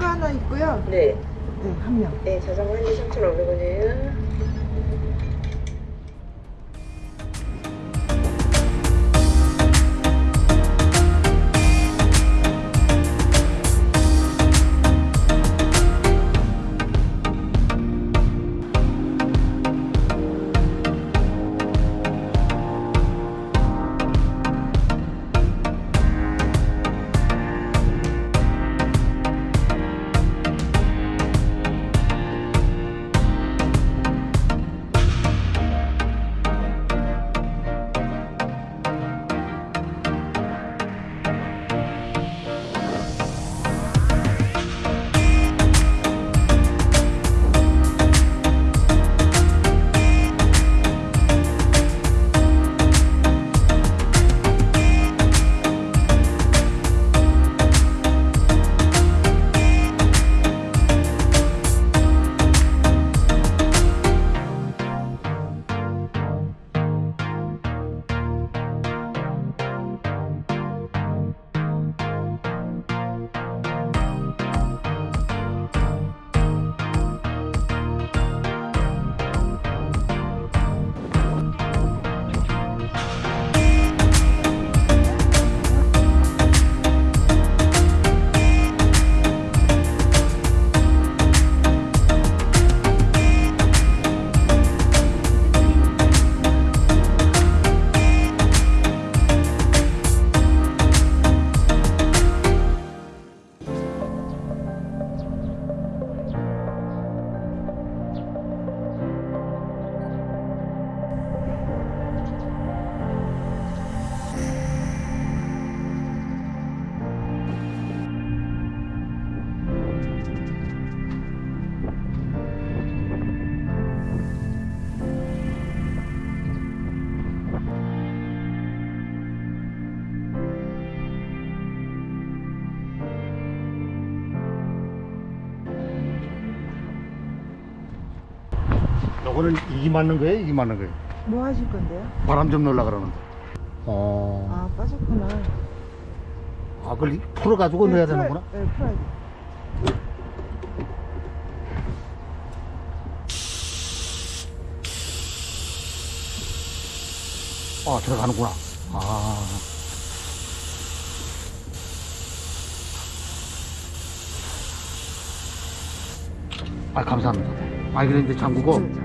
자전거 하나 있고요. 네. 네, 한 명. 네, 자전거 한 대 3,500원이에요. 요거는 이기 맞는 거예요? 이기 맞는 거예요? 뭐 하실 건데요? 바람 좀 넣으려 그러는데. 어. 아, 빠졌구나. 아, 그걸 풀어가지고 넣어야 풀어야- 되는구나? 네, 풀어야 돼. 아, 들어가는구나. 아. 아, 감사합니다. 아, 그런데 잠그고.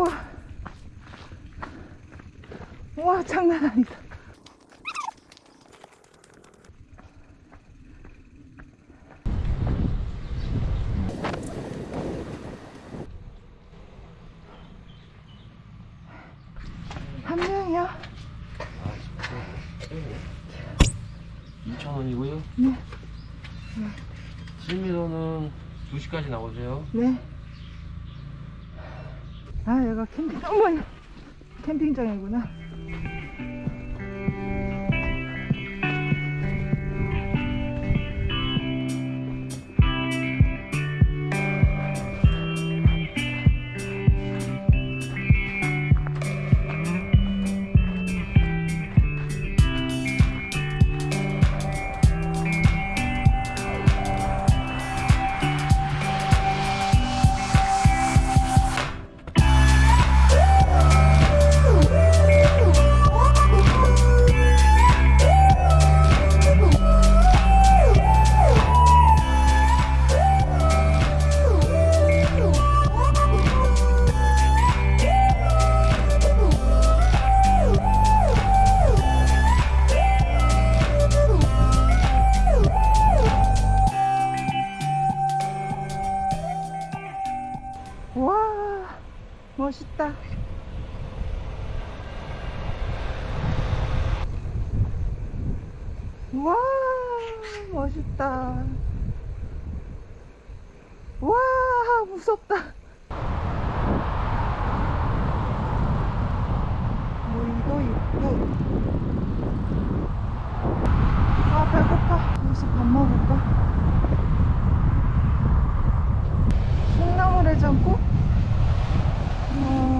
우와 우와 장난 아니다 한 명이요? 2,000원이고요 네. 네. 실미도는 2시까지 나오세요 네 아, 여기가 캠핑, 어머니! 캠핑장이구나. 와, 무섭다. 물도 있고. 아, 배고파. 여기서 밥 먹을까? 콩나물 해장국? 어...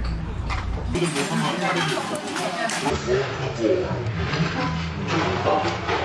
이거 뭐 하나 하고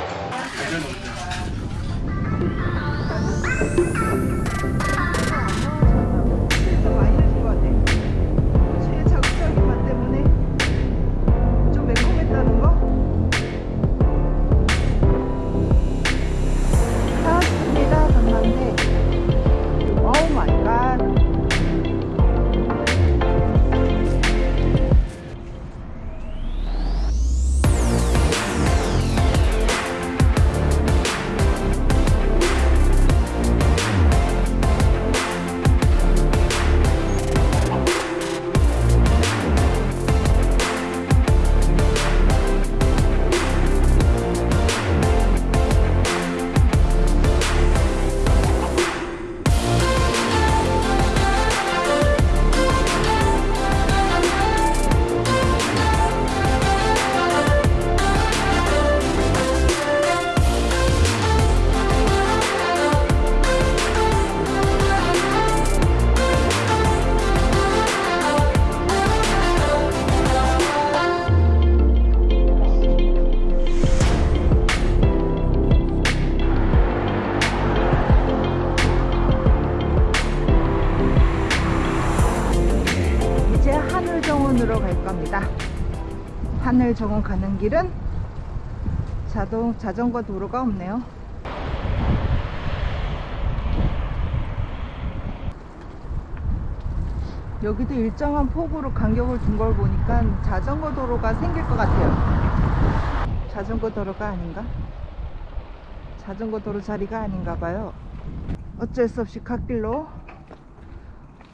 하늘 정원 가는 길은 자동 자전거 도로가 없네요. 여기도 일정한 폭으로 간격을 둔 걸 보니까 자전거 도로가 생길 것 같아요. 자전거 도로가 아닌가? 자전거 도로 자리가 아닌가 봐요. 어쩔 수 없이 갓길로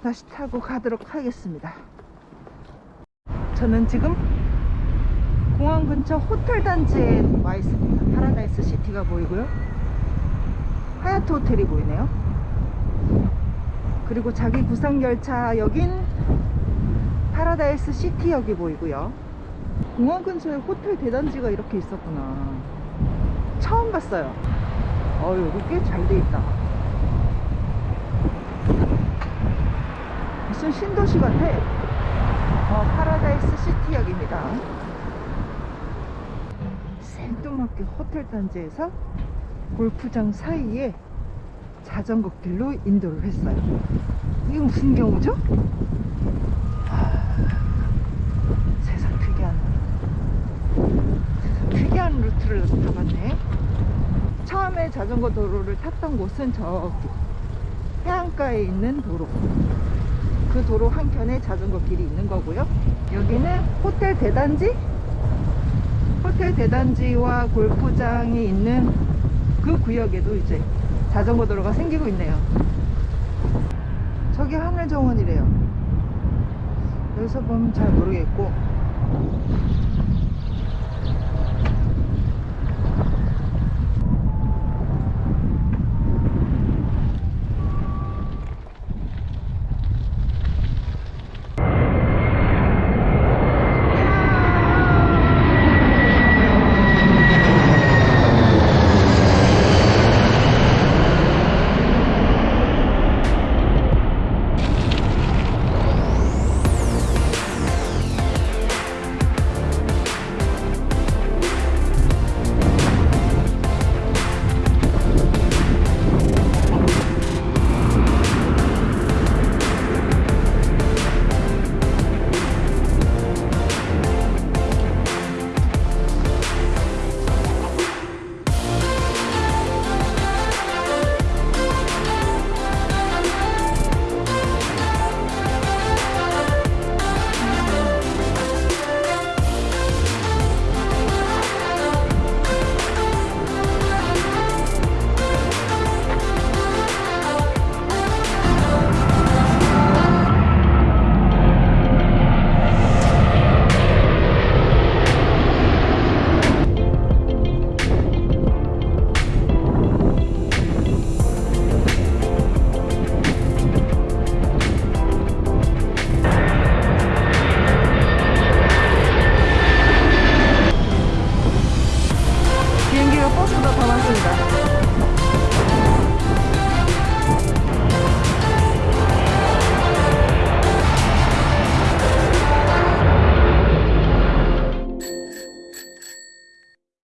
다시 타고 가도록 하겠습니다. 저는 지금 공항 근처 호텔 단지에 와 있습니다. 파라다이스 시티가 보이고요. 하얏트 호텔이 보이네요. 그리고 자기 부상 열차역인 파라다이스 시티역이 보이고요. 공항 근처에 호텔 대단지가 이렇게 있었구나. 처음 봤어요. 어, 여기 꽤 잘 돼 있다. 무슨 신도시 같아. 어, 파라다이스 시티역입니다. 생뚱맞게 호텔 단지에서 골프장 사이에 자전거 길로 인도를 했어요. 이게 무슨 경우죠? 하, 세상 특이한 세상 특이한 루트를 타봤네. 처음에 자전거 도로를 탔던 곳은 저기 해안가에 있는 도로. 그 도로 한켠에 자전거 길이 있는 거고요. 여기는 호텔 대단지? 호텔 대단지와 골프장이 있는 그 구역에도 이제 자전거 도로가 생기고 있네요. 저기 하늘정원이래요. 여기서 보면 잘 모르겠고